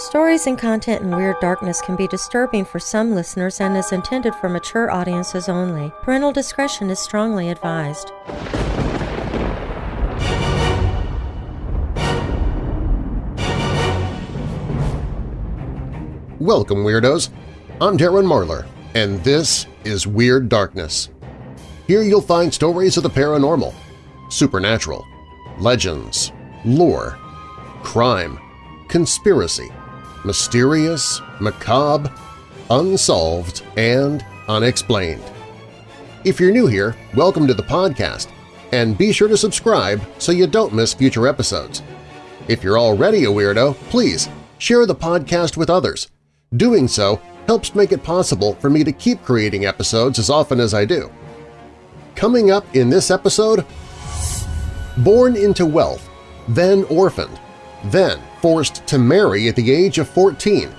Stories and content in Weird Darkness can be disturbing for some listeners and is intended for mature audiences only. Parental discretion is strongly advised. Welcome, Weirdos! I'm Darren Marlar, and this is Weird Darkness. Here you'll find stories of the paranormal, supernatural, legends, lore, crime, conspiracy, mysterious, macabre, unsolved, and unexplained. If you're new here, welcome to the podcast, and be sure to subscribe so you don't miss future episodes. If you're already a weirdo, please share the podcast with others. Doing so helps make it possible for me to keep creating episodes as often as I do. Coming up in this episode, Born into wealth, then orphaned, then forced to marry at the age of 14,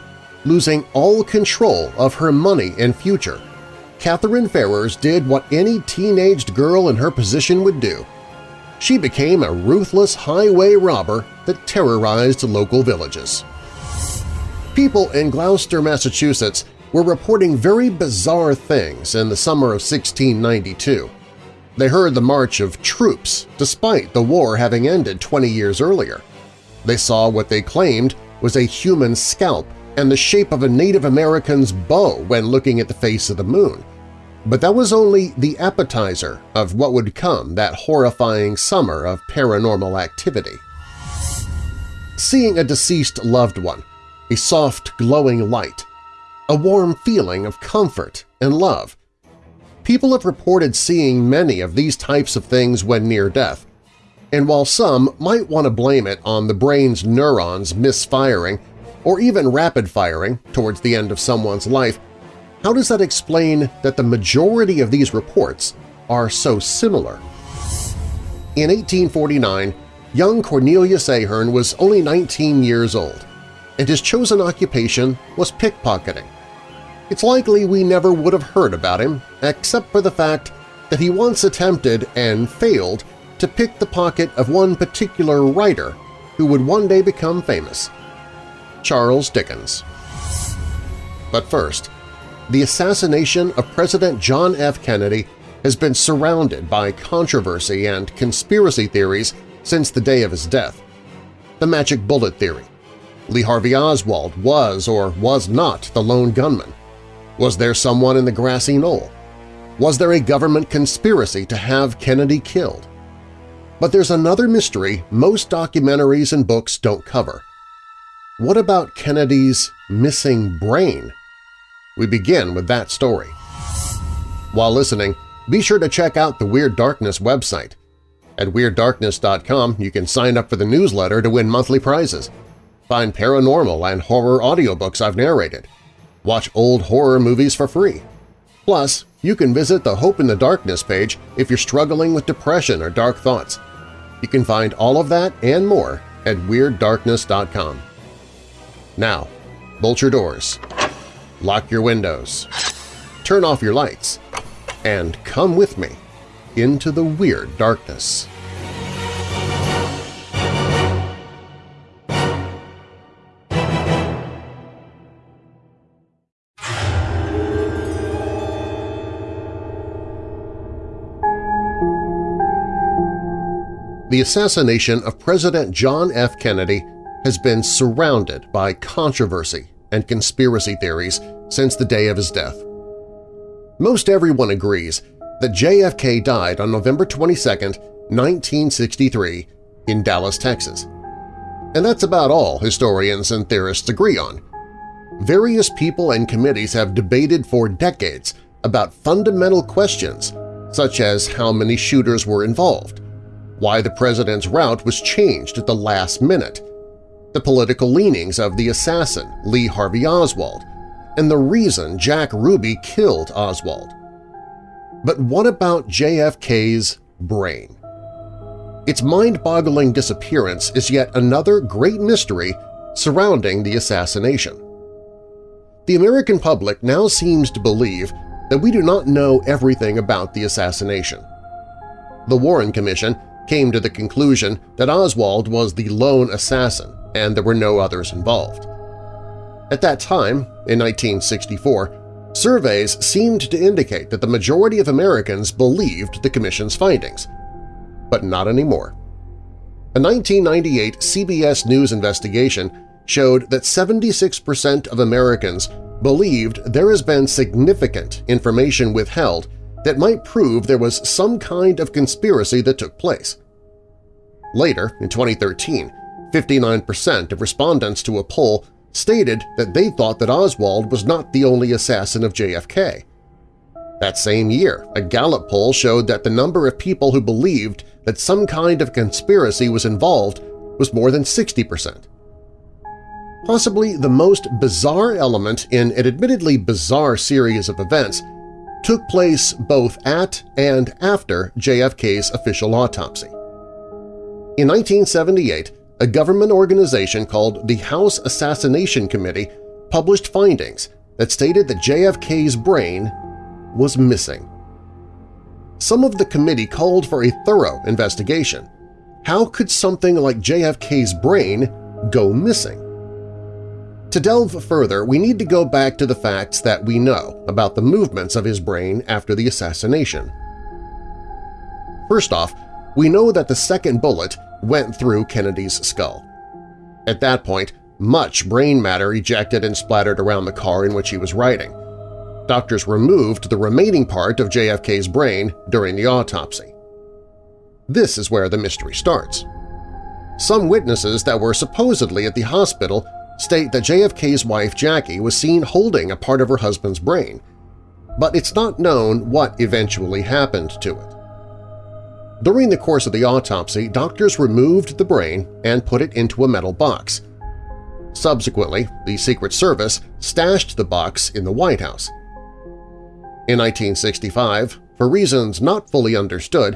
losing all control of her money and future. Catherine Ferrers did what any teenaged girl in her position would do. She became a ruthless highway robber that terrorized local villages. People in Gloucester, Massachusetts were reporting very bizarre things in the summer of 1692. They heard the march of troops despite the war having ended 20 years earlier. They saw what they claimed was a human scalp and the shape of a Native American's bow when looking at the face of the moon. But that was only the appetizer of what would come that horrifying summer of paranormal activity. Seeing a deceased loved one, a soft glowing light, a warm feeling of comfort and love. People have reported seeing many of these types of things when near death, and while some might want to blame it on the brain's neurons misfiring or even rapid-firing towards the end of someone's life, how does that explain that the majority of these reports are so similar? In 1849, young Cornelius Ahern was only 19 years old, and his chosen occupation was pickpocketing. It's likely we never would have heard about him except for the fact that he once attempted and failed to pick the pocket of one particular writer who would one day become famous – Charles Dickens. But first, the assassination of President John F. Kennedy has been surrounded by controversy and conspiracy theories since the day of his death. The magic bullet theory. Lee Harvey Oswald was or was not the lone gunman. Was there someone in the grassy knoll? Was there a government conspiracy to have Kennedy killed? But there's another mystery most documentaries and books don't cover. What about Kennedy's missing brain? We begin with that story. While listening, be sure to check out the Weird Darkness website. At WeirdDarkness.com you can sign up for the newsletter to win monthly prizes. Find paranormal and horror audiobooks I've narrated. Watch old horror movies for free. Plus, you can visit the Hope in the Darkness page if you're struggling with depression or dark thoughts. You can find all of that and more at WeirdDarkness.com. Now, bolt your doors, lock your windows, turn off your lights, and come with me into the Weird Darkness. The assassination of President John F. Kennedy has been surrounded by controversy and conspiracy theories since the day of his death. Most everyone agrees that JFK died on November 22, 1963 in Dallas, Texas. And that's about all historians and theorists agree on. Various people and committees have debated for decades about fundamental questions such as how many shooters were involved, why the president's route was changed at the last minute, the political leanings of the assassin Lee Harvey Oswald, and the reason Jack Ruby killed Oswald. But what about JFK's brain? Its mind-boggling disappearance is yet another great mystery surrounding the assassination. The American public now seems to believe that we do not know everything about the assassination. The Warren Commission came to the conclusion that Oswald was the lone assassin and there were no others involved. At that time, in 1964, surveys seemed to indicate that the majority of Americans believed the Commission's findings. But not anymore. A 1998 CBS News investigation showed that 76% of Americans believed there has been significant information withheld that might prove there was some kind of conspiracy that took place. Later, in 2013, 59% of respondents to a poll stated that they thought that Oswald was not the only assassin of JFK. That same year, a Gallup poll showed that the number of people who believed that some kind of conspiracy was involved was more than 60 percent. Possibly the most bizarre element in an admittedly bizarre series of events took place both at and after JFK's official autopsy. In 1978, a government organization called the House Assassination Committee published findings that stated that JFK's brain was missing. Some of the committee called for a thorough investigation. How could something like JFK's brain go missing? To delve further, we need to go back to the facts that we know about the movements of his brain after the assassination. First off, we know that the second bullet went through Kennedy's skull. At that point, much brain matter ejected and splattered around the car in which he was riding. Doctors removed the remaining part of JFK's brain during the autopsy. This is where the mystery starts. Some witnesses that were supposedly at the hospital state that JFK's wife Jackie was seen holding a part of her husband's brain, but it's not known what eventually happened to it. During the course of the autopsy, doctors removed the brain and put it into a metal box. Subsequently, the Secret Service stashed the box in the White House. In 1965, for reasons not fully understood,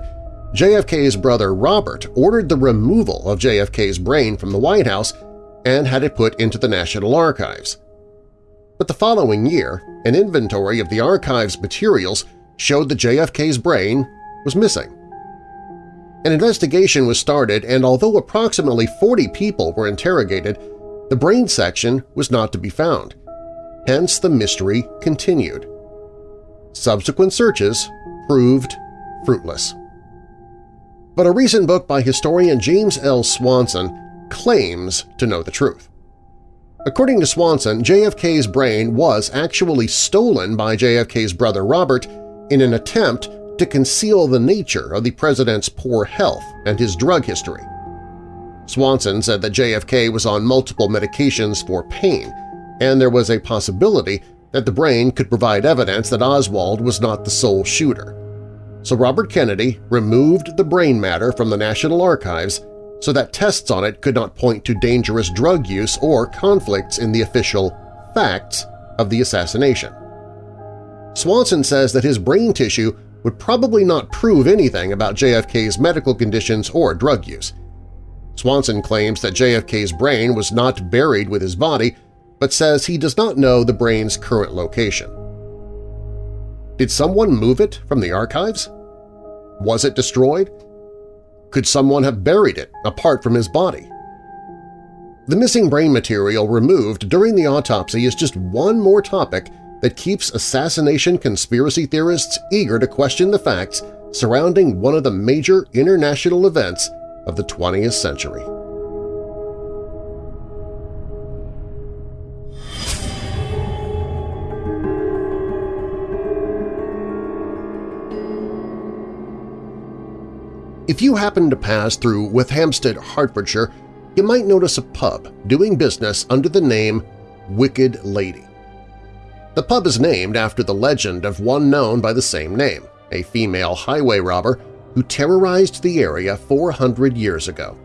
JFK's brother Robert ordered the removal of JFK's brain from the White House and had it put into the National Archives. But the following year, an inventory of the archive's materials showed that JFK's brain was missing. An investigation was started and although approximately 40 people were interrogated, the brain section was not to be found. Hence the mystery continued. Subsequent searches proved fruitless. But a recent book by historian James L. Swanson claims to know the truth. According to Swanson, JFK's brain was actually stolen by JFK's brother Robert in an attempt to conceal the nature of the president's poor health and his drug history. Swanson said that JFK was on multiple medications for pain, and there was a possibility that the brain could provide evidence that Oswald was not the sole shooter. So Robert Kennedy removed the brain matter from the National Archives so that tests on it could not point to dangerous drug use or conflicts in the official facts of the assassination. Swanson says that his brain tissue would probably not prove anything about JFK's medical conditions or drug use. Swanson claims that JFK's brain was not buried with his body, but says he does not know the brain's current location. Did someone move it from the archives? Was it destroyed? Could someone have buried it apart from his body? The missing brain material removed during the autopsy is just one more topic that keeps assassination conspiracy theorists eager to question the facts surrounding one of the major international events of the 20th century. If you happen to pass through Wheathampstead, Hertfordshire, you might notice a pub doing business under the name Wicked Lady. The pub is named after the legend of one known by the same name, a female highway robber who terrorized the area 400 years ago.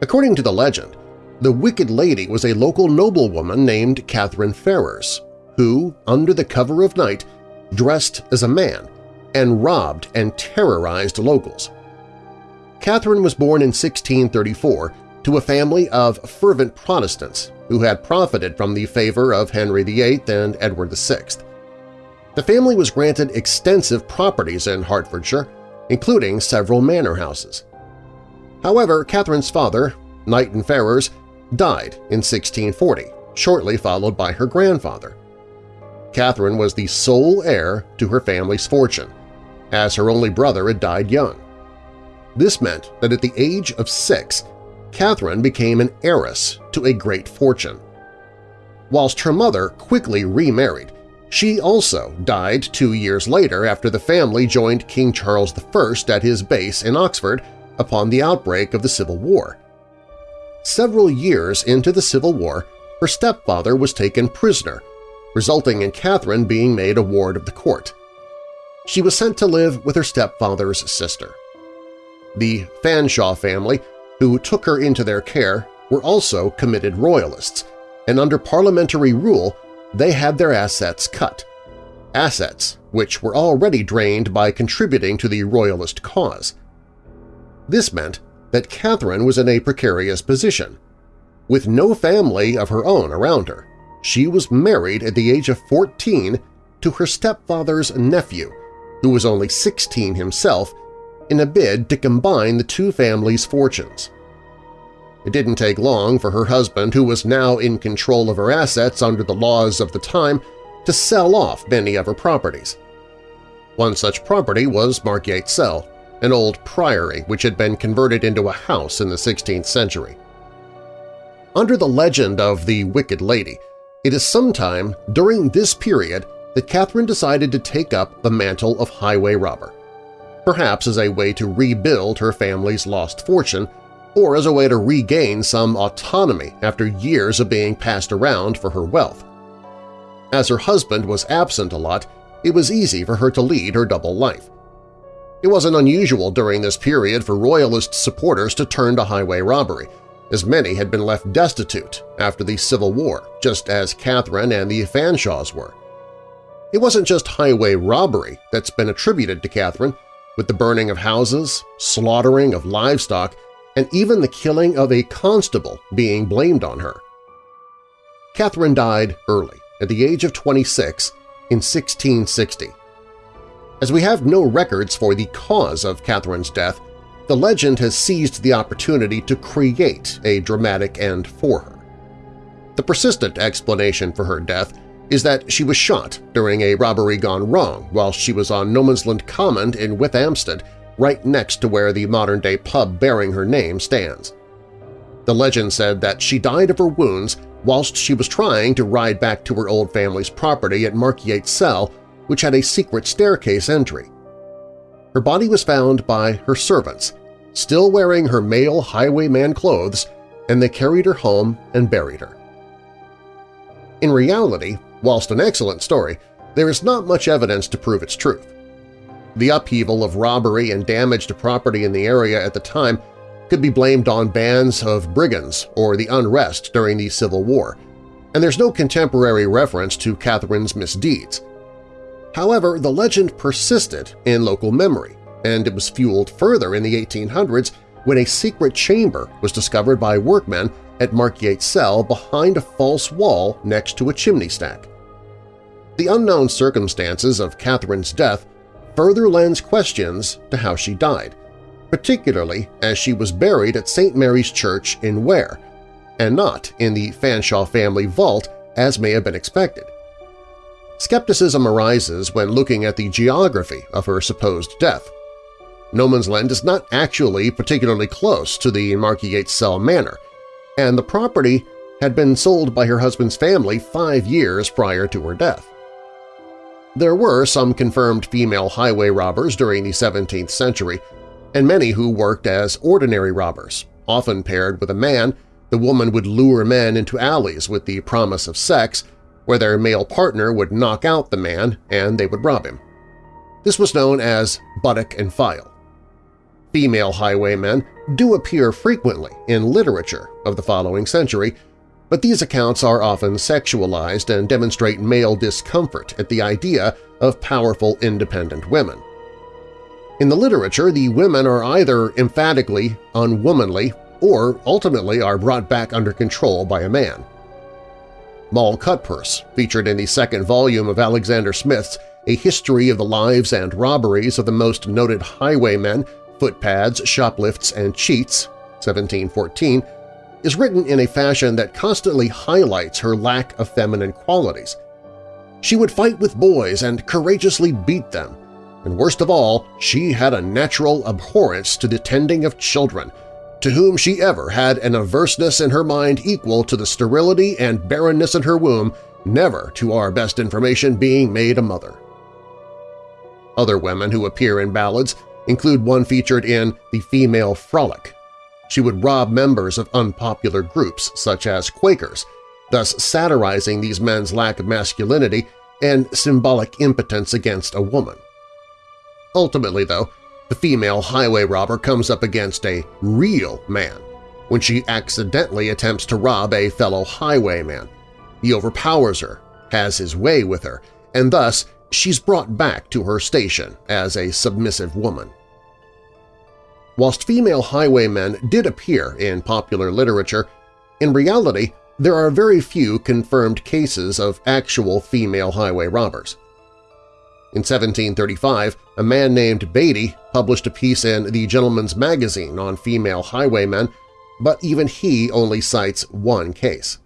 According to the legend, the Wicked Lady was a local noblewoman named Catherine Ferrers, who, under the cover of night, dressed as a man and robbed and terrorized locals. Catherine was born in 1634 to a family of fervent Protestants who had profited from the favor of Henry VIII and Edward VI. The family was granted extensive properties in Hertfordshire, including several manor houses. However, Catherine's father, Knighton Ferrers, died in 1640, shortly followed by her grandfather. Catherine was the sole heir to her family's fortune, as her only brother had died young. This meant that at the age of six, Catherine became an heiress to a great fortune. Whilst her mother quickly remarried, she also died two years later after the family joined King Charles I at his base in Oxford upon the outbreak of the Civil War. Several years into the Civil War, her stepfather was taken prisoner, resulting in Catherine being made a ward of the court. She was sent to live with her stepfather's sister. The Fanshawe family, who took her into their care, were also committed royalists, and under parliamentary rule they had their assets cut. Assets which were already drained by contributing to the royalist cause. This meant that Catherine was in a precarious position. With no family of her own around her, she was married at the age of 14 to her stepfather's nephew, who was only 16 himself, in a bid to combine the two families' fortunes. It didn't take long for her husband, who was now in control of her assets under the laws of the time, to sell off many of her properties. One such property was Markyate Cell, an old priory which had been converted into a house in the 16th century. Under the legend of the Wicked Lady, it is sometime during this period that Catherine decided to take up the mantle of highway robber, perhaps as a way to rebuild her family's lost fortune or as a way to regain some autonomy after years of being passed around for her wealth. As her husband was absent a lot, it was easy for her to lead her double life. It wasn't unusual during this period for Royalist supporters to turn to highway robbery, as many had been left destitute after the Civil War, just as Catherine and the Fanshawes were. It wasn't just highway robbery that's been attributed to Catherine, with the burning of houses, slaughtering of livestock, and even the killing of a constable being blamed on her. Catherine died early, at the age of 26, in 1660. As we have no records for the cause of Catherine's death, the legend has seized the opportunity to create a dramatic end for her. The persistent explanation for her death is that she was shot during a robbery gone wrong while she was on Nomansland Common in Wheathampstead, right next to where the modern-day pub bearing her name stands. The legend said that she died of her wounds whilst she was trying to ride back to her old family's property at Markyate Cell, which had a secret staircase entry. Her body was found by her servants, still wearing her male highwayman clothes, and they carried her home and buried her. In reality, whilst an excellent story, there is not much evidence to prove its truth. The upheaval of robbery and damage to property in the area at the time could be blamed on bands of brigands or the unrest during the Civil War, and there's no contemporary reference to Catherine's misdeeds. However, the legend persisted in local memory, and it was fueled further in the 1800s when a secret chamber was discovered by workmen at Markyate Cell behind a false wall next to a chimney stack. The unknown circumstances of Catherine's death further lends questions to how she died, particularly as she was buried at St. Mary's Church in Ware, and not in the Fanshawe family vault as may have been expected. Skepticism arises when looking at the geography of her supposed death. Nomansland is not actually particularly close to the Markyate Cell Manor, and the property had been sold by her husband's family five years prior to her death. There were some confirmed female highway robbers during the 17th century, and many who worked as ordinary robbers, often paired with a man, the woman would lure men into alleys with the promise of sex, where their male partner would knock out the man and they would rob him. This was known as buttock and file. Female highwaymen do appear frequently in literature of the following century, but these accounts are often sexualized and demonstrate male discomfort at the idea of powerful independent women. In the literature, the women are either emphatically unwomanly or ultimately are brought back under control by a man. Moll Cutpurse, featured in the second volume of Alexander Smith's A History of the Lives and Robberies of the Most Noted Highwaymen, Footpads, Shoplifts, and Cheats, 1714, is written in a fashion that constantly highlights her lack of feminine qualities. She would fight with boys and courageously beat them, and worst of all, she had a natural abhorrence to the tending of children, to whom she ever had an averseness in her mind equal to the sterility and barrenness in her womb, never, to our best information, being made a mother. Other women who appear in ballads include one featured in The Female Frolic. She would rob members of unpopular groups such as Quakers, thus satirizing these men's lack of masculinity and symbolic impotence against a woman. Ultimately, though, the female highway robber comes up against a real man when she accidentally attempts to rob a fellow highwayman. He overpowers her, has his way with her, and thus she's brought back to her station as a submissive woman. Whilst female highwaymen did appear in popular literature, in reality there are very few confirmed cases of actual female highway robbers. In 1735, a man named Beatty published a piece in The Gentleman's Magazine on female highwaymen, but even he only cites one case.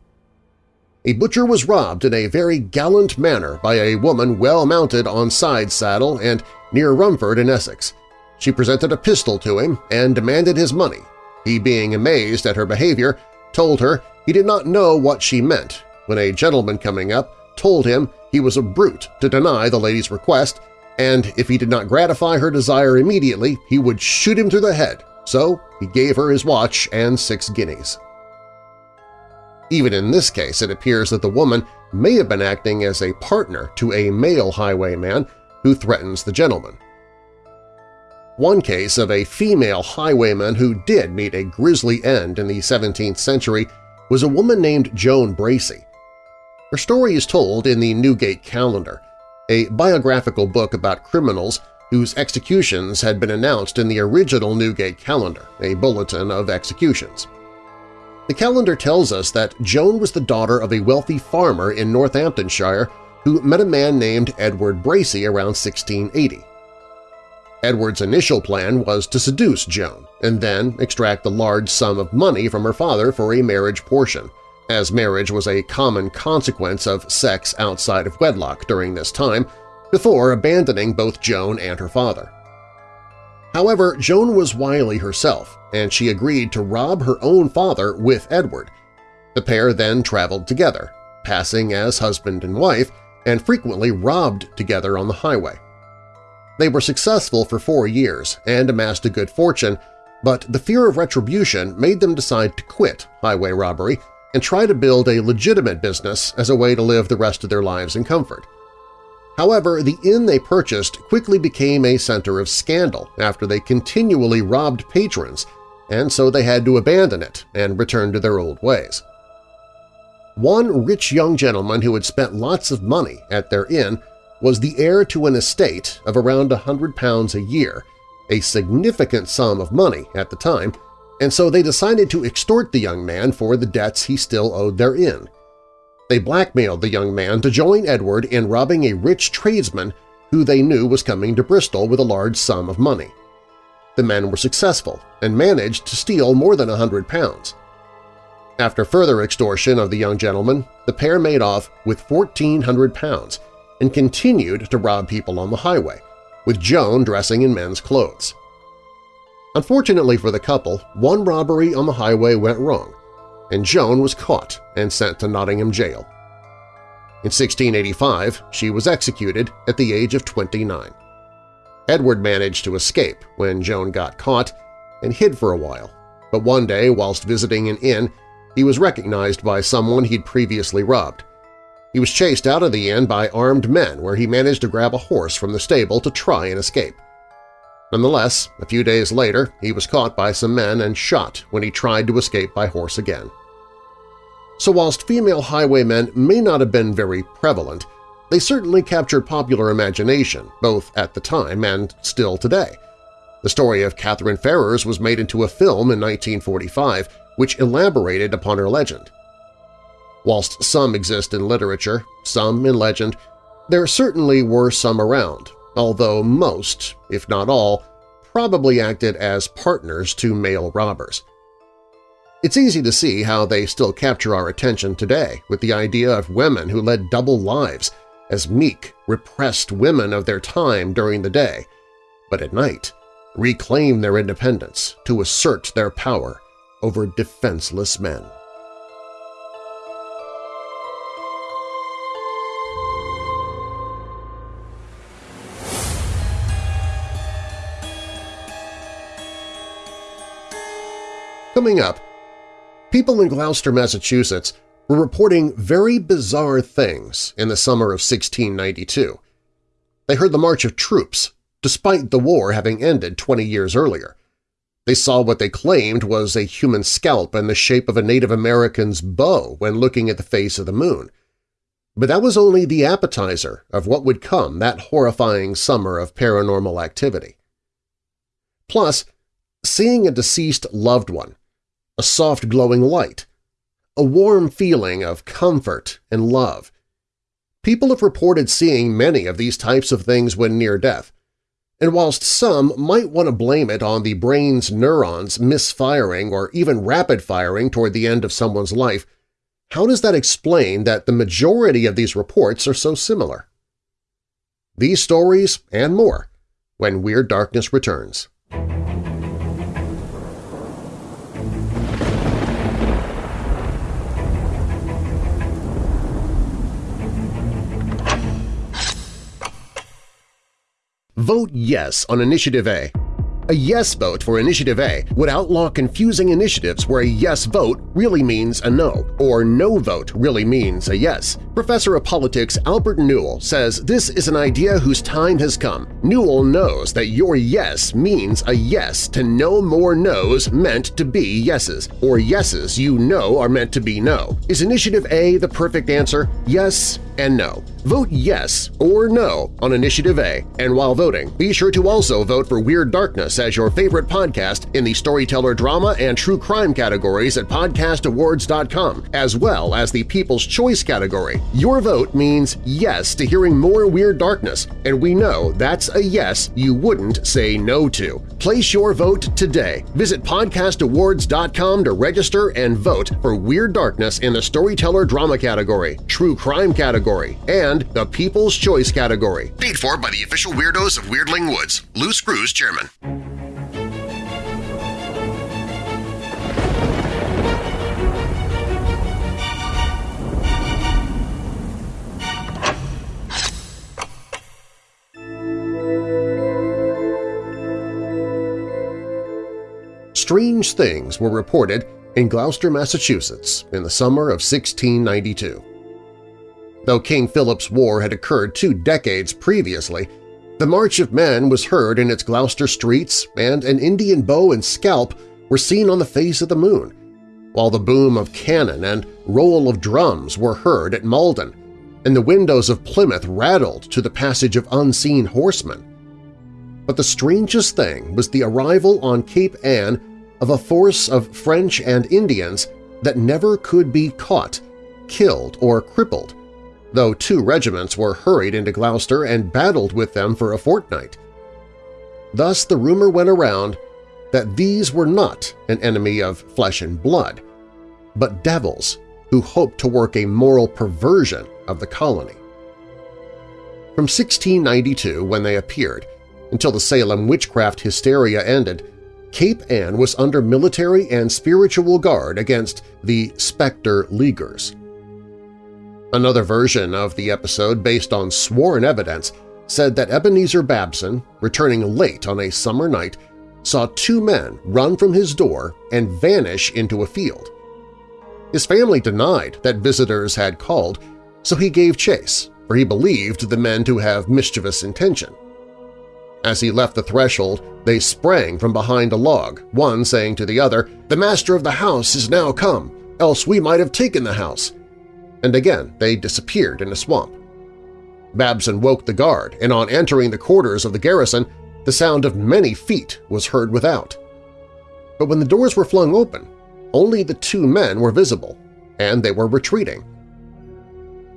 A butcher was robbed in a very gallant manner by a woman well mounted on side saddle and near Romford in Essex. She presented a pistol to him and demanded his money. He, being amazed at her behavior, told her he did not know what she meant when a gentleman coming up told him he was a brute to deny the lady's request, and if he did not gratify her desire immediately, he would shoot him through the head, so he gave her his watch and six guineas. Even in this case, it appears that the woman may have been acting as a partner to a male highwayman who threatens the gentleman. One case of a female highwayman who did meet a grisly end in the 17th century was a woman named Joan Bracy. Her story is told in the Newgate Calendar, a biographical book about criminals whose executions had been announced in the original Newgate Calendar, a bulletin of executions. The calendar tells us that Joan was the daughter of a wealthy farmer in Northamptonshire who met a man named Edward Bracy around 1680. Edward's initial plan was to seduce Joan and then extract a large sum of money from her father for a marriage portion – as marriage was a common consequence of sex outside of wedlock during this time, before abandoning both Joan and her father. However, Joan was wily herself, and she agreed to rob her own father with Edward. The pair then traveled together, passing as husband and wife, and frequently robbed together on the highway. They were successful for four years and amassed a good fortune, but the fear of retribution made them decide to quit highway robbery and try to build a legitimate business as a way to live the rest of their lives in comfort. However, the inn they purchased quickly became a center of scandal after they continually robbed patrons, and so they had to abandon it and return to their old ways. One rich young gentleman who had spent lots of money at their inn was the heir to an estate of around a hundred pounds a year, a significant sum of money at the time, and so they decided to extort the young man for the debts he still owed their inn. They blackmailed the young man to join Edward in robbing a rich tradesman who they knew was coming to Bristol with a large sum of money. The men were successful and managed to steal more than a hundred pounds. After further extortion of the young gentleman, the pair made off with 1,400 pounds and continued to rob people on the highway, with Joan dressing in men's clothes. Unfortunately for the couple, one robbery on the highway went wrong, and Joan was caught and sent to Nottingham jail. In 1685, she was executed at the age of 29. Edward managed to escape when Joan got caught and hid for a while, but one day whilst visiting an inn, he was recognized by someone he'd previously robbed. He was chased out of the inn by armed men where he managed to grab a horse from the stable to try and escape. Nonetheless, a few days later he was caught by some men and shot when he tried to escape by horse again. So whilst female highwaymen may not have been very prevalent, they certainly captured popular imagination both at the time and still today. The story of Catherine Ferrers was made into a film in 1945 which elaborated upon her legend. Whilst some exist in literature, some in legend, there certainly were some around, although most, if not all, probably acted as partners to male robbers. It's easy to see how they still capture our attention today with the idea of women who led double lives as meek, repressed women of their time during the day, but at night reclaim their independence to assert their power over defenseless men. Coming up, people in Gloucester, Massachusetts were reporting very bizarre things in the summer of 1692. They heard the march of troops, despite the war having ended 20 years earlier. They saw what they claimed was a human scalp in the shape of a Native American's bow when looking at the face of the moon. But that was only the appetizer of what would come that horrifying summer of paranormal activity. Plus, seeing a deceased loved one, a soft glowing light, a warm feeling of comfort and love. People have reported seeing many of these types of things when near death, and whilst some might want to blame it on the brain's neurons misfiring or even rapid-firing toward the end of someone's life, how does that explain that the majority of these reports are so similar? These stories and more when Weird Darkness returns. Vote yes on Initiative A. A yes vote for Initiative A would outlaw confusing initiatives where a yes vote really means a no, or no vote really means a yes. Professor of Politics Albert Newell says this is an idea whose time has come. Newell knows that your yes means a yes to no more no's meant to be yeses, or yeses you know are meant to be no. Is Initiative A the perfect answer? Yes and no. Vote yes or no on Initiative A, and while voting, be sure to also vote for Weird Darkness as your favorite podcast in the storyteller drama and true crime categories at podcastawards.com, as well as the People's Choice category. Your vote means yes to hearing more Weird Darkness, and we know that's a yes you wouldn't say no to. Place your vote today. Visit podcastawards.com to register and vote for Weird Darkness in the Storyteller Drama category, True Crime category, and and the People's Choice category. Paid for by the official weirdos of Weirdling Woods. Lou Screws, Chairman. Strange things were reported in Gloucester, Massachusetts in the summer of 1692. Though King Philip's War had occurred two decades previously, the March of Men was heard in its Gloucester streets and an Indian bow and scalp were seen on the face of the moon, while the boom of cannon and roll of drums were heard at Malden, and the windows of Plymouth rattled to the passage of unseen horsemen. But the strangest thing was the arrival on Cape Ann of a force of French and Indians that never could be caught, killed, or crippled, though two regiments were hurried into Gloucester and battled with them for a fortnight. Thus the rumor went around that these were not an enemy of flesh and blood, but devils who hoped to work a moral perversion of the colony. From 1692, when they appeared, until the Salem witchcraft hysteria ended, Cape Ann was under military and spiritual guard against the Spectre Leaguers. Another version of the episode, based on sworn evidence, said that Ebenezer Babson, returning late on a summer night, saw two men run from his door and vanish into a field. His family denied that visitors had called, so he gave chase, for he believed the men to have mischievous intention. As he left the threshold, they sprang from behind a log, one saying to the other, "'The master of the house is now come, else we might have taken the house and again they disappeared in a swamp. Babson woke the guard, and on entering the quarters of the garrison, the sound of many feet was heard without. But when the doors were flung open, only the two men were visible, and they were retreating.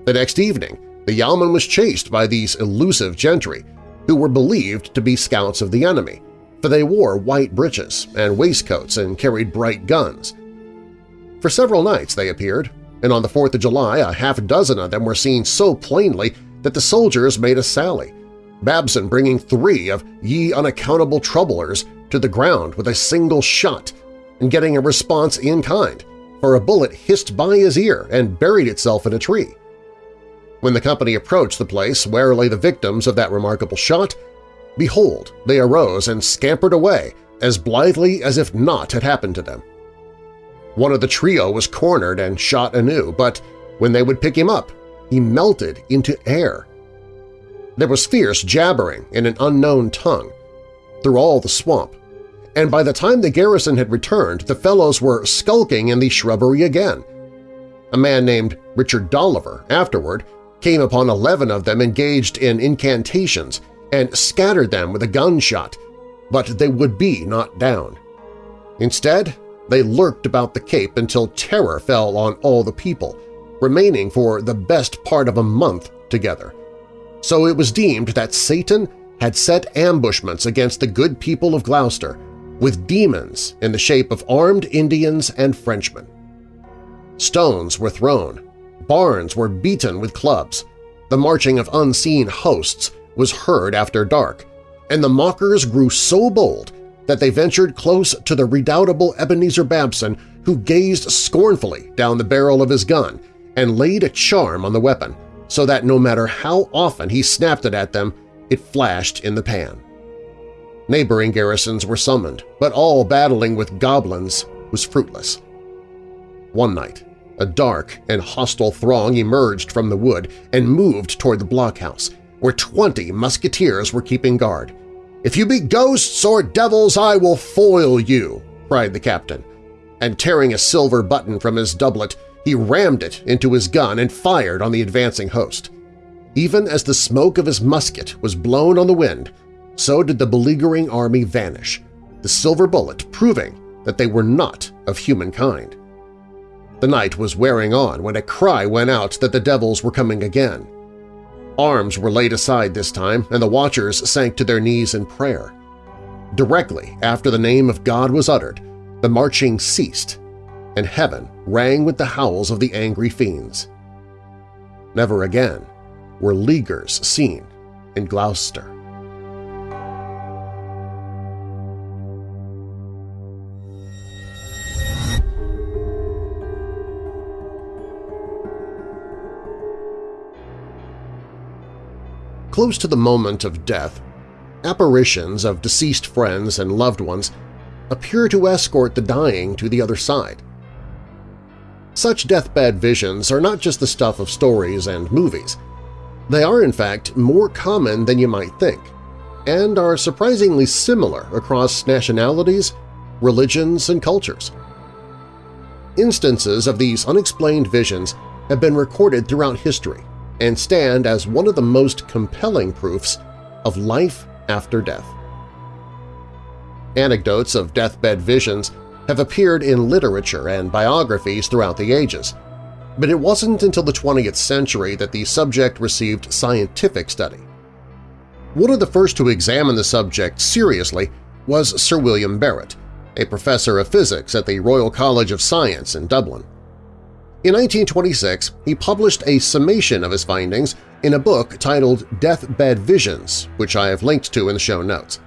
The next evening, the yeoman was chased by these elusive gentry, who were believed to be scouts of the enemy, for they wore white breeches and waistcoats and carried bright guns. For several nights they appeared, and on the 4th of July a half dozen of them were seen so plainly that the soldiers made a sally, Babson bringing three of ye unaccountable troublers to the ground with a single shot and getting a response in kind, for a bullet hissed by his ear and buried itself in a tree. When the company approached the place where lay the victims of that remarkable shot, behold, they arose and scampered away as blithely as if naught had happened to them. One of the trio was cornered and shot anew, but when they would pick him up, he melted into air. There was fierce jabbering in an unknown tongue through all the swamp, and by the time the garrison had returned, the fellows were skulking in the shrubbery again. A man named Richard Dolliver afterward came upon eleven of them engaged in incantations and scattered them with a gunshot, but they would be not down. Instead, they lurked about the Cape until terror fell on all the people, remaining for the best part of a month together. So it was deemed that Satan had set ambushments against the good people of Gloucester, with demons in the shape of armed Indians and Frenchmen. Stones were thrown, barns were beaten with clubs, the marching of unseen hosts was heard after dark, and the mockers grew so bold that they ventured close to the redoubtable Ebenezer Babson who gazed scornfully down the barrel of his gun and laid a charm on the weapon so that no matter how often he snapped it at them, it flashed in the pan. Neighboring garrisons were summoned, but all battling with goblins was fruitless. One night, a dark and hostile throng emerged from the wood and moved toward the blockhouse, where twenty musketeers were keeping guard. "'If you be ghosts or devils, I will foil you!' cried the captain, and tearing a silver button from his doublet, he rammed it into his gun and fired on the advancing host. Even as the smoke of his musket was blown on the wind, so did the beleaguering army vanish, the silver bullet proving that they were not of humankind. The night was wearing on when a cry went out that the devils were coming again. Arms were laid aside this time, and the watchers sank to their knees in prayer. Directly after the name of God was uttered, the marching ceased and heaven rang with the howls of the angry fiends. Never again were leaguers seen in Gloucester. Close to the moment of death, apparitions of deceased friends and loved ones appear to escort the dying to the other side. Such deathbed visions are not just the stuff of stories and movies. They are, in fact, more common than you might think, and are surprisingly similar across nationalities, religions, and cultures. Instances of these unexplained visions have been recorded throughout history and stand as one of the most compelling proofs of life after death. Anecdotes of deathbed visions have appeared in literature and biographies throughout the ages, but it wasn't until the 20th century that the subject received scientific study. One of the first to examine the subject seriously was Sir William Barrett, a professor of physics at the Royal College of Science in Dublin. In 1926, he published a summation of his findings in a book titled Deathbed Visions, which I have linked to in the show notes.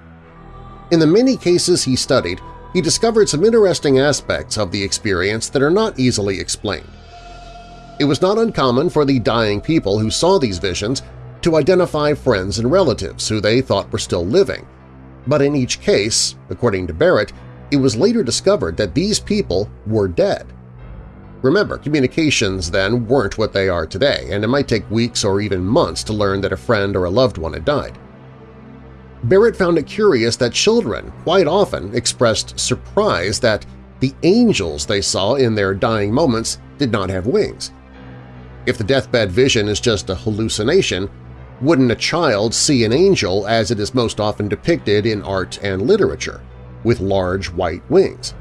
In the many cases he studied, he discovered some interesting aspects of the experience that are not easily explained. It was not uncommon for the dying people who saw these visions to identify friends and relatives who they thought were still living, but in each case, according to Barrett, it was later discovered that these people were dead. Remember, communications then weren't what they are today, and it might take weeks or even months to learn that a friend or a loved one had died. Barrett found it curious that children quite often expressed surprise that the angels they saw in their dying moments did not have wings. If the deathbed vision is just a hallucination, wouldn't a child see an angel as it is most often depicted in art and literature, with large white wings?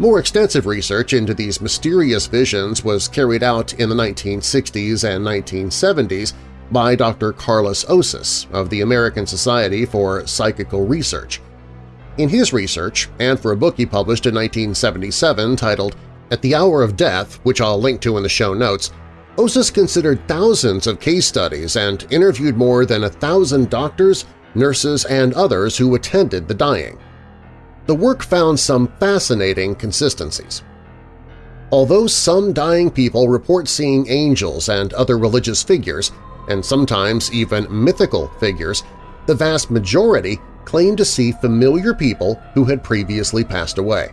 More extensive research into these mysterious visions was carried out in the 1960s and 1970s by Dr. Karlis Osis of the American Society for Psychical Research. In his research, and for a book he published in 1977 titled At the hour of death, which I'll link to in the show notes, Osis considered thousands of case studies and interviewed more than a thousand doctors, nurses, and others who attended the dying. The work found some fascinating consistencies. Although some dying people report seeing angels and other religious figures, and sometimes even mythical figures, the vast majority claim to see familiar people who had previously passed away.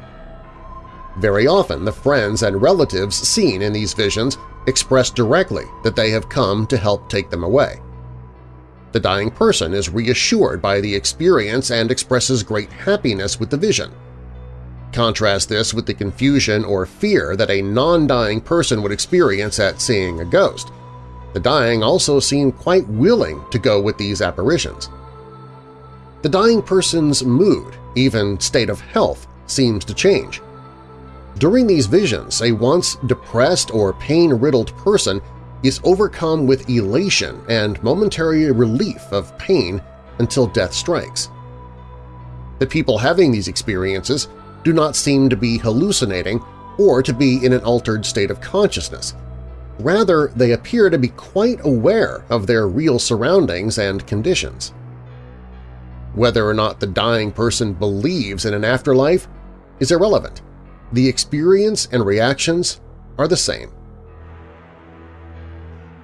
Very often the friends and relatives seen in these visions express directly that they have come to help take them away. The dying person is reassured by the experience and expresses great happiness with the vision. Contrast this with the confusion or fear that a non-dying person would experience at seeing a ghost. The dying also seem quite willing to go with these apparitions. The dying person's mood, even state of health, seems to change. During these visions, a once depressed or pain-riddled person is overcome with elation and momentary relief of pain until death strikes. The people having these experiences do not seem to be hallucinating or to be in an altered state of consciousness. Rather, they appear to be quite aware of their real surroundings and conditions. Whether or not the dying person believes in an afterlife is irrelevant the experience and reactions are the same.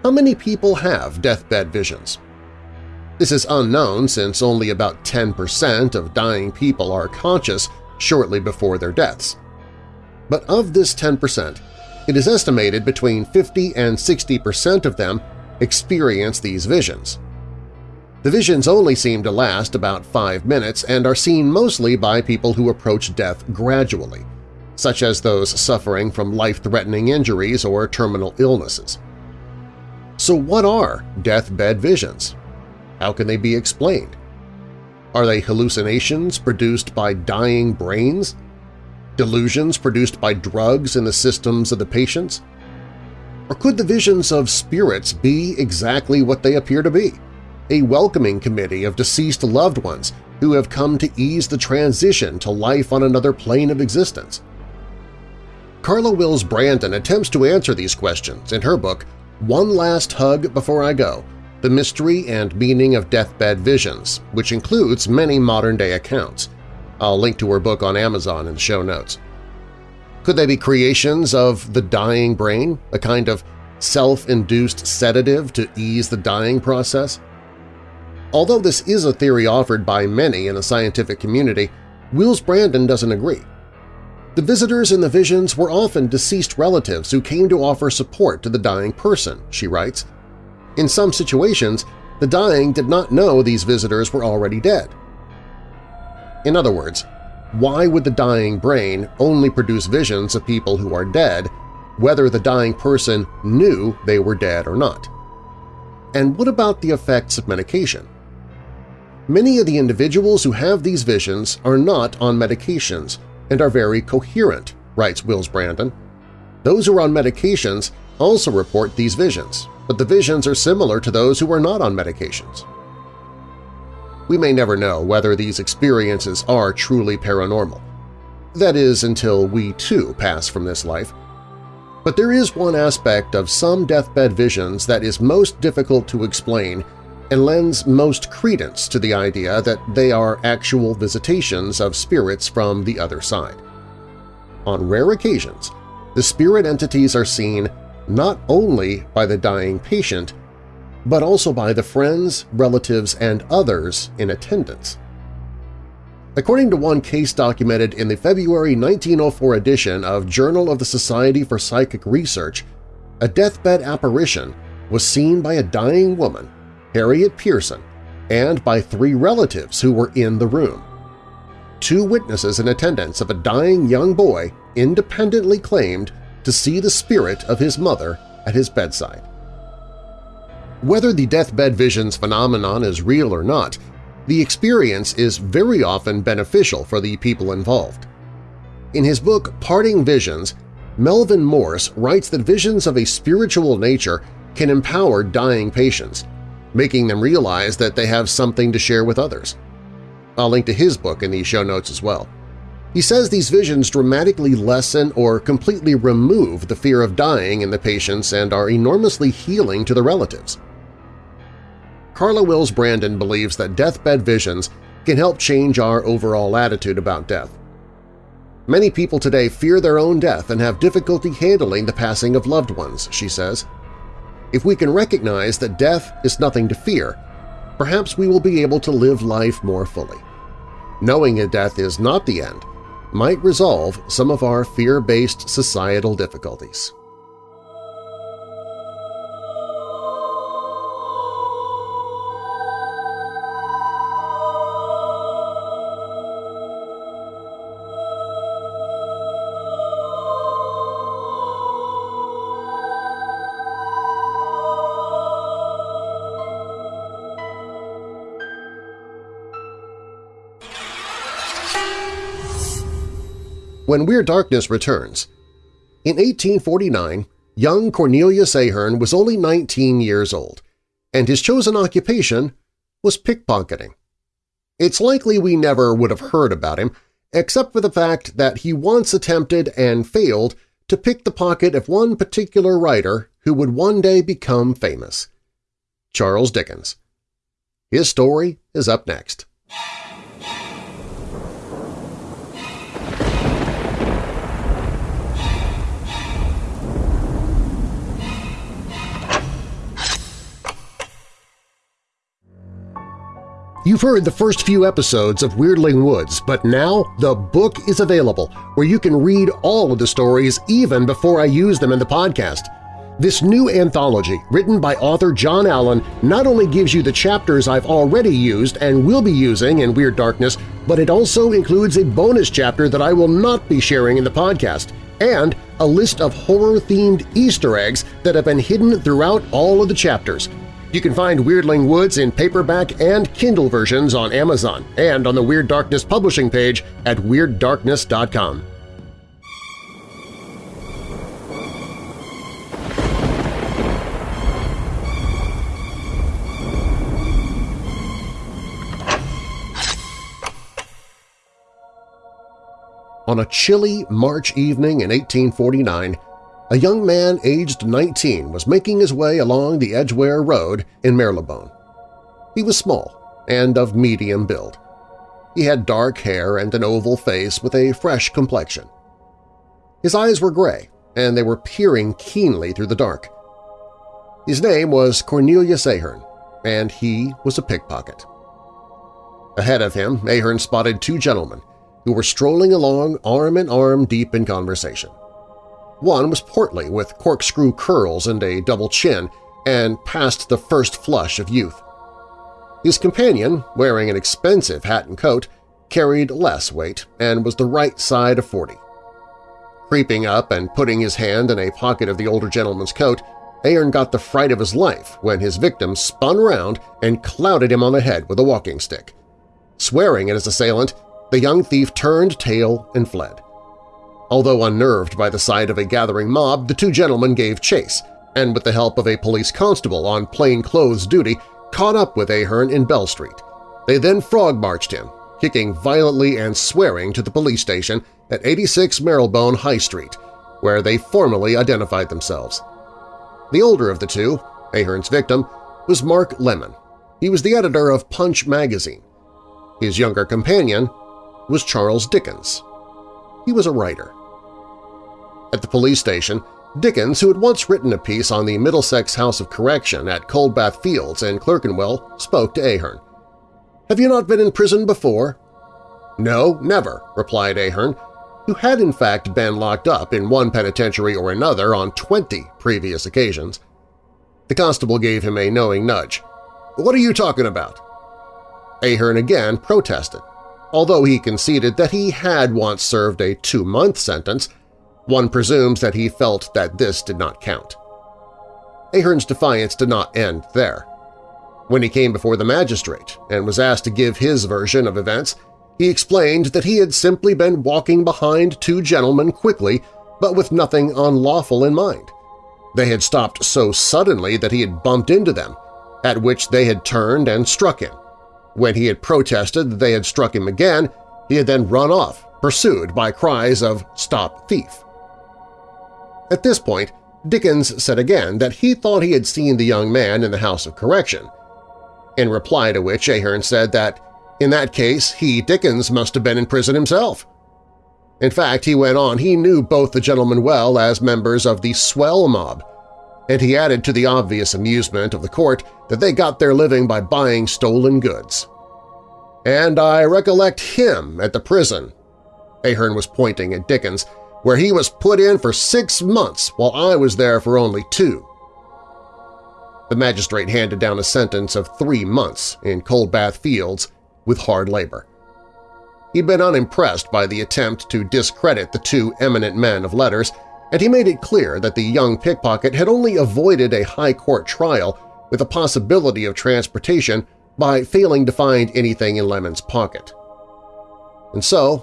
How many people have deathbed visions? This is unknown since only about 10% of dying people are conscious shortly before their deaths. But of this 10%, it is estimated between 50 and 60% of them experience these visions. The visions only seem to last about five minutes and are seen mostly by people who approach death gradually, such as those suffering from life-threatening injuries or terminal illnesses. So what are deathbed visions? How can they be explained? Are they hallucinations produced by dying brains? Delusions produced by drugs in the systems of the patients? Or could the visions of spirits be exactly what they appear to be? A welcoming committee of deceased loved ones who have come to ease the transition to life on another plane of existence. Carla Wills Brandon attempts to answer these questions in her book One Last Hug Before I Go – The Mystery and Meaning of Deathbed Visions, which includes many modern-day accounts. I'll link to her book on Amazon in the show notes. Could they be creations of the dying brain, a kind of self-induced sedative to ease the dying process? Although this is a theory offered by many in the scientific community, Wills Brandon doesn't agree. The visitors in the visions were often deceased relatives who came to offer support to the dying person, she writes. In some situations, the dying did not know these visitors were already dead. In other words, why would the dying brain only produce visions of people who are dead, whether the dying person knew they were dead or not? And what about the effects of medication? Many of the individuals who have these visions are not on medications and are very coherent, writes Wills Brandon. Those who are on medications also report these visions, but the visions are similar to those who are not on medications. We may never know whether these experiences are truly paranormal. That is, until we too pass from this life. But there is one aspect of some deathbed visions that is most difficult to explain and lends most credence to the idea that they are actual visitations of spirits from the other side. On rare occasions, the spirit entities are seen not only by the dying patient, but also by the friends, relatives, and others in attendance. According to one case documented in the February 1904 edition of Journal of the Society for Psychic Research, a deathbed apparition was seen by a dying woman Harriet Pearson, and by three relatives who were in the room. Two witnesses in attendance of a dying young boy independently claimed to see the spirit of his mother at his bedside. Whether the deathbed visions phenomenon is real or not, the experience is very often beneficial for the people involved. In his book Parting Visions, Melvin Morse writes that visions of a spiritual nature can empower dying patients, making them realize that they have something to share with others. I'll link to his book in the show notes as well. He says these visions dramatically lessen or completely remove the fear of dying in the patients and are enormously healing to the relatives. Carla Wills Brandon believes that deathbed visions can help change our overall attitude about death. Many people today fear their own death and have difficulty handling the passing of loved ones, she says. If we can recognize that death is nothing to fear, perhaps we will be able to live life more fully. Knowing that death is not the end might resolve some of our fear-based societal difficulties. When Weird Darkness returns. In 1849, young Cornelius Ahern was only 19 years old, and his chosen occupation was pickpocketing. It's likely we never would have heard about him, except for the fact that he once attempted and failed to pick the pocket of one particular writer who would one day become famous – Charles Dickens. His story is up next. You've heard the first few episodes of Weirdling Woods, but now the book is available where you can read all of the stories even before I use them in the podcast. This new anthology, written by author John Allen, not only gives you the chapters I've already used and will be using in Weird Darkness, but it also includes a bonus chapter that I will not be sharing in the podcast, and a list of horror-themed Easter eggs that have been hidden throughout all of the chapters – you can find Weirdling Woods in paperback and Kindle versions on Amazon and on the Weird Darkness publishing page at WeirdDarkness.com. On a chilly March evening in 1849, a young man aged 19 was making his way along the Edgware Road in Marylebone. He was small and of medium build. He had dark hair and an oval face with a fresh complexion. His eyes were gray, and they were peering keenly through the dark. His name was Cornelius Ahern, and he was a pickpocket. Ahead of him, Ahern spotted two gentlemen who were strolling along arm in arm deep in conversation. One was portly with corkscrew curls and a double chin and past the first flush of youth. His companion, wearing an expensive hat and coat, carried less weight and was the right side of forty. Creeping up and putting his hand in a pocket of the older gentleman's coat, Ahern got the fright of his life when his victim spun round and clouted him on the head with a walking stick. Swearing at his assailant, the young thief turned tail and fled. Although unnerved by the sight of a gathering mob, the two gentlemen gave chase, and with the help of a police constable on plain-clothes duty, caught up with Ahern in Bell Street. They then frog-marched him, kicking violently and swearing to the police station at 86 Marylebone High Street, where they formally identified themselves. The older of the two, Ahern's victim, was Mark Lemon. He was the editor of Punch magazine. His younger companion was Charles Dickens. He was a writer. At the police station, Dickens, who had once written a piece on the Middlesex House of Correction at Coldbath Fields in Clerkenwell, spoke to Ahern. "'Have you not been in prison before?' "'No, never,' replied Ahern, who had in fact been locked up in one penitentiary or another on 20 previous occasions. The constable gave him a knowing nudge. "'What are you talking about?' Ahern again protested. Although he conceded that he had once served a two-month sentence, one presumes that he felt that this did not count. Ahern's defiance did not end there. When he came before the magistrate and was asked to give his version of events, he explained that he had simply been walking behind two gentlemen quickly but with nothing unlawful in mind. They had stopped so suddenly that he had bumped into them, at which they had turned and struck him. When he had protested that they had struck him again, he had then run off pursued by cries of "Stop thief!" At this point, Dickens said again that he thought he had seen the young man in the House of Correction, in reply to which Ahern said that in that case he, Dickens, must have been in prison himself. In fact, he went on, he knew both the gentlemen well as members of the swell mob, and he added to the obvious amusement of the court that they got their living by buying stolen goods. And I recollect him at the prison. Ahern was pointing at Dickens, where he was put in for six months while I was there for only two. The magistrate handed down a sentence of three months in Coldbath Fields with hard labor. He'd been unimpressed by the attempt to discredit the two eminent men of letters, and he made it clear that the young pickpocket had only avoided a high court trial with a possibility of transportation by failing to find anything in Lemon's pocket. And so,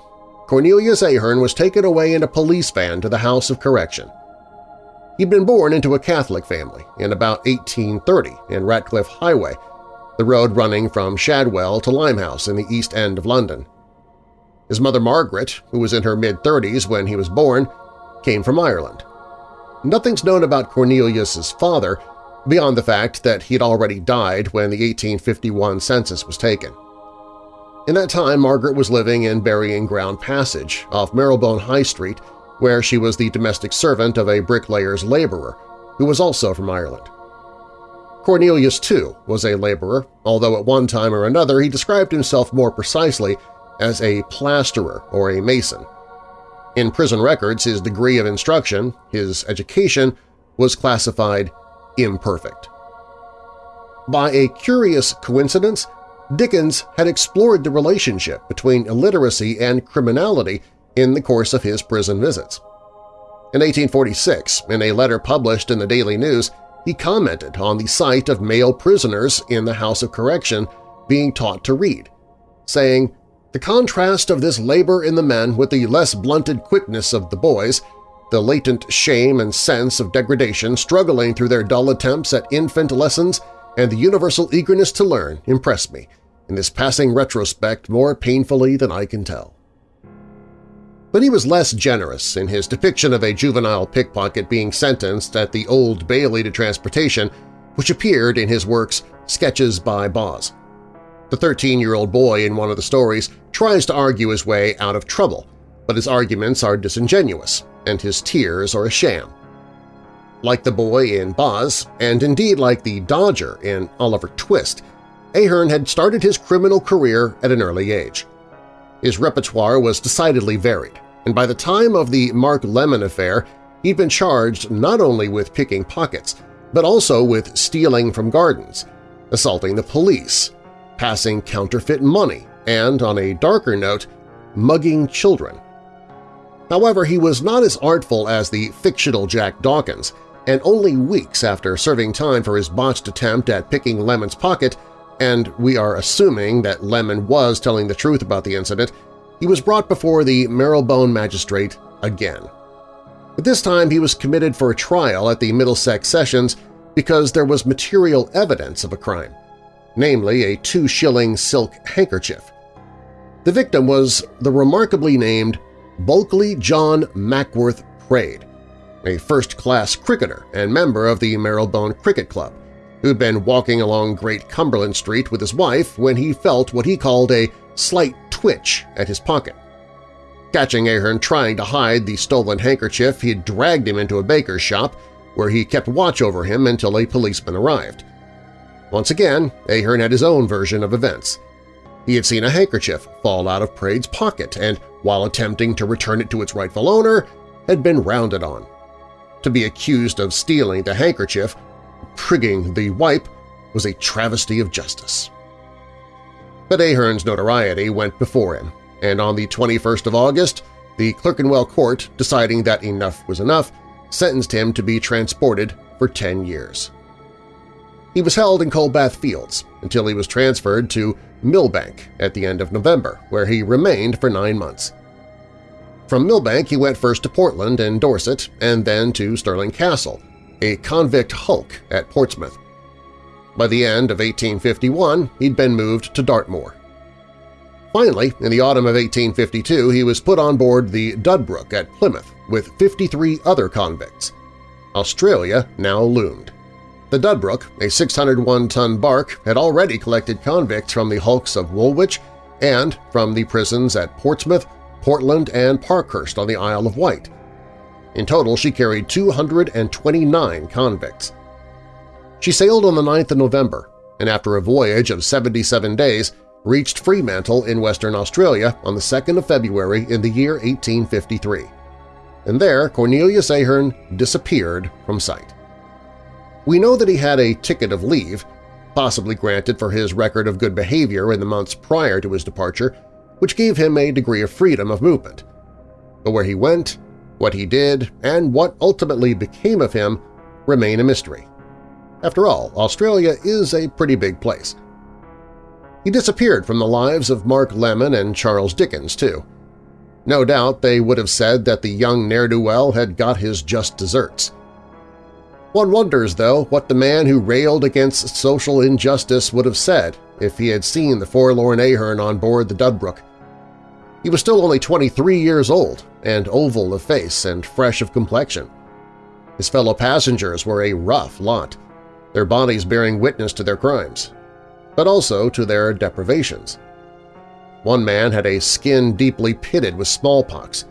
Cornelius Ahern was taken away in a police van to the House of Correction. He'd been born into a Catholic family in about 1830 in Ratcliffe Highway, the road running from Shadwell to Limehouse in the East End of London. His mother Margaret, who was in her mid-30s when he was born, came from Ireland. Nothing's known about Cornelius's father beyond the fact that he had already died when the 1851 census was taken. In that time, Margaret was living in Burying Ground Passage off Marylebone High Street, where she was the domestic servant of a bricklayer's laborer, who was also from Ireland. Cornelius, too, was a laborer, although at one time or another he described himself more precisely as a plasterer or a mason. In prison records, his degree of instruction, his education, was classified imperfect. By a curious coincidence, Dickens had explored the relationship between illiteracy and criminality in the course of his prison visits. In 1846, in a letter published in the Daily News, he commented on the sight of male prisoners in the House of Correction being taught to read, saying, The contrast of this labor in the men with the less blunted quickness of the boys the latent shame and sense of degradation struggling through their dull attempts at infant lessons and the universal eagerness to learn impressed me, in this passing retrospect more painfully than I can tell. But he was less generous in his depiction of a juvenile pickpocket being sentenced at the Old Bailey to transportation, which appeared in his works Sketches by Boz. The 13-year-old boy in one of the stories tries to argue his way out of trouble, but his arguments are disingenuous, and his tears are a sham. Like the boy in Boz, and indeed like the Dodger in Oliver Twist, Ahern had started his criminal career at an early age. His repertoire was decidedly varied, and by the time of the Mark Lemon affair, he'd been charged not only with picking pockets, but also with stealing from gardens, assaulting the police, passing counterfeit money, and, on a darker note, mugging children. However, he was not as artful as the fictional Jack Dawkins, and only weeks after serving time for his botched attempt at picking Lemon's pocket, and we are assuming that Lemon was telling the truth about the incident, he was brought before the Marylebone magistrate again. But this time he was committed for a trial at the Middlesex Sessions because there was material evidence of a crime, namely a two-shilling silk handkerchief. The victim was the remarkably named Bulkley John Mackworth Praed, a first-class cricketer and member of the Marylebone Cricket Club, who'd been walking along Great Cumberland Street with his wife when he felt what he called a slight twitch at his pocket. Catching Ahern trying to hide the stolen handkerchief, he dragged him into a baker's shop where he kept watch over him until a policeman arrived. Once again, Ahern had his own version of events. He had seen a handkerchief fall out of Praed's pocket and while attempting to return it to its rightful owner, had been rounded on. To be accused of stealing the handkerchief, prigging the wipe, was a travesty of justice. But Ahern's notoriety went before him, and on the 21st of August, the Clerkenwell Court, deciding that enough was enough, sentenced him to be transported for 10 years. He was held in Coldbath Fields until he was transferred to Millbank at the end of November, where he remained for nine months. From Millbank he went first to Portland and Dorset and then to Stirling Castle, a convict hulk at Portsmouth. By the end of 1851 he'd been moved to Dartmoor. Finally, in the autumn of 1852, he was put on board the Dudbrook at Plymouth with 53 other convicts. Australia now loomed. The Dudbrook, a 601-ton bark, had already collected convicts from the hulks of Woolwich and from the prisons at Portsmouth, Portland, and Parkhurst on the Isle of Wight. In total, she carried 229 convicts. She sailed on the 9th of November, and after a voyage of 77 days, reached Fremantle in Western Australia on the 2nd of February in the year 1853. And there Cornelius Ahern disappeared from sight. We know that he had a ticket of leave, possibly granted for his record of good behavior in the months prior to his departure, which gave him a degree of freedom of movement. But where he went, what he did, and what ultimately became of him remain a mystery. After all, Australia is a pretty big place. He disappeared from the lives of Mark Lemon and Charles Dickens, too. No doubt they would have said that the young ne'er-do-well had got his just desserts. One wonders, though, what the man who railed against social injustice would have said if he had seen the forlorn Ahern on board the Dudbrook. He was still only 23 years old and oval of face and fresh of complexion. His fellow passengers were a rough lot, their bodies bearing witness to their crimes but also to their deprivations. One man had a skin deeply pitted with smallpox.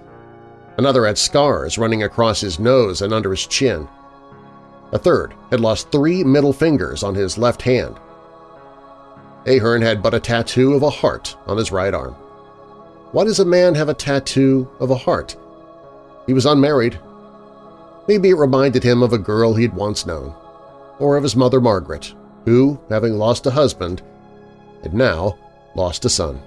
Another had scars running across his nose and under his chin. A third had lost three middle fingers on his left hand. Ahern had but a tattoo of a heart on his right arm. Why does a man have a tattoo of a heart? He was unmarried. Maybe it reminded him of a girl he'd once known, or of his mother Margaret, who, having lost a husband, had now lost a son.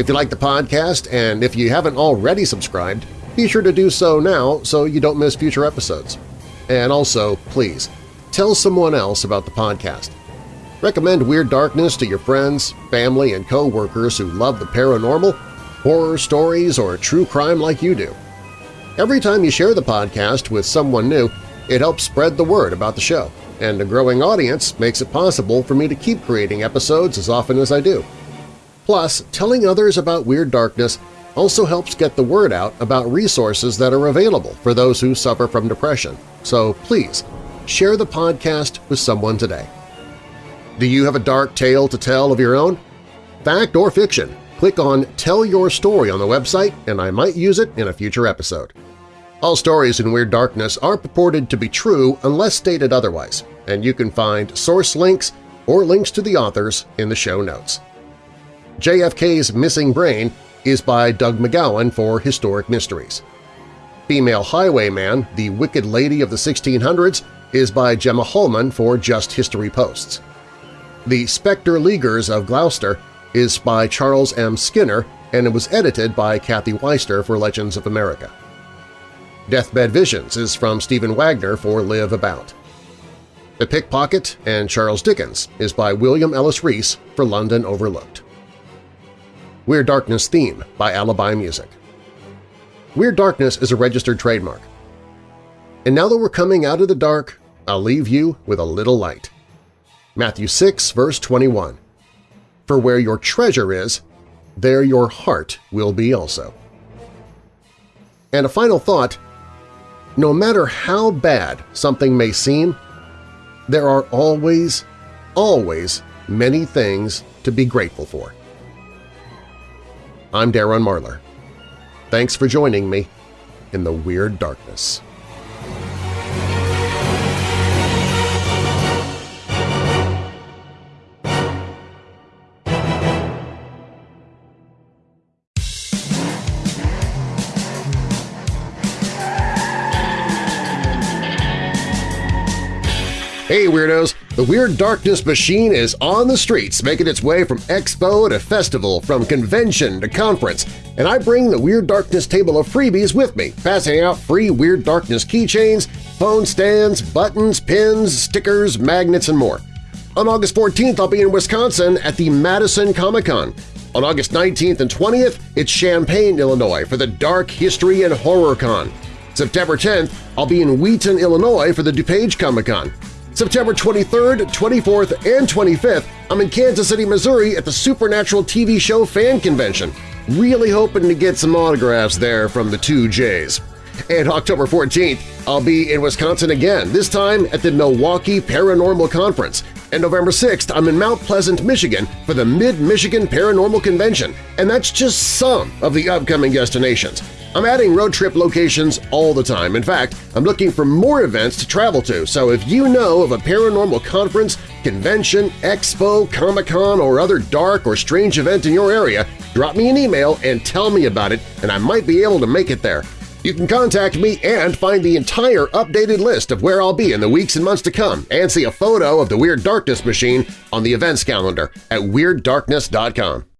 If you like the podcast and if you haven't already subscribed, be sure to do so now so you don't miss future episodes. And also, please, tell someone else about the podcast. Recommend Weird Darkness to your friends, family, and co-workers who love the paranormal horror stories, or true crime like you do. Every time you share the podcast with someone new, it helps spread the word about the show, and a growing audience makes it possible for me to keep creating episodes as often as I do. Plus, telling others about Weird Darkness also helps get the word out about resources that are available for those who suffer from depression, so please share the podcast with someone today. Do you have a dark tale to tell of your own? Fact or fiction? click on Tell Your Story on the website and I might use it in a future episode. All stories in Weird Darkness are purported to be true unless stated otherwise, and you can find source links or links to the authors in the show notes. JFK's Missing Brain is by Doug McGowan for Historic Mysteries. Female Highwayman, the Wicked Lady of the 1600s is by Gemma Holman for Just History Posts. The Spectre Leaguers of Gloucester is by Charles M. Skinner and it was edited by Kathy Weiser for Legends of America. Deathbed Visions is from Stephen Wagner for Live About. The Pickpocket and Charles Dickens is by William Ellis Reese for London Overlooked. Weird Darkness Theme by Alibi Music. Weird Darkness is a registered trademark. And now that we're coming out of the dark, I'll leave you with a little light. Matthew 6, verse 21. For where your treasure is, there your heart will be also. And a final thought, no matter how bad something may seem, there are always, always many things to be grateful for. I'm Darren Marlar. Thanks for joining me in the Weird Darkness. Hey Weirdos! The Weird Darkness machine is on the streets, making its way from expo to festival, from convention to conference, and I bring the Weird Darkness table of freebies with me, passing out free Weird Darkness keychains, phone stands, buttons, pins, stickers, magnets, and more. On August 14th, I'll be in Wisconsin at the Madison Comic-Con. On August 19th and 20th, it's Champaign, Illinois for the Dark History and Horror Con. September 10th, I'll be in Wheaton, Illinois for the DuPage Comic-Con. September 23rd, 24th, and 25th, I'm in Kansas City, Missouri at the Supernatural TV show fan convention. Really hoping to get some autographs there from the two J's. And October 14th, I'll be in Wisconsin again, this time at the Milwaukee Paranormal Conference. And November 6th, I'm in Mount Pleasant, Michigan for the Mid-Michigan Paranormal Convention, and that's just some of the upcoming destinations. I'm adding road trip locations all the time. In fact, I'm looking for more events to travel to, so if you know of a paranormal conference, convention, expo, Comic-Con, or other dark or strange event in your area, drop me an email and tell me about it, and I might be able to make it there. You can contact me and find the entire updated list of where I'll be in the weeks and months to come and see a photo of the Weird Darkness machine on the events calendar at WeirdDarkness.com.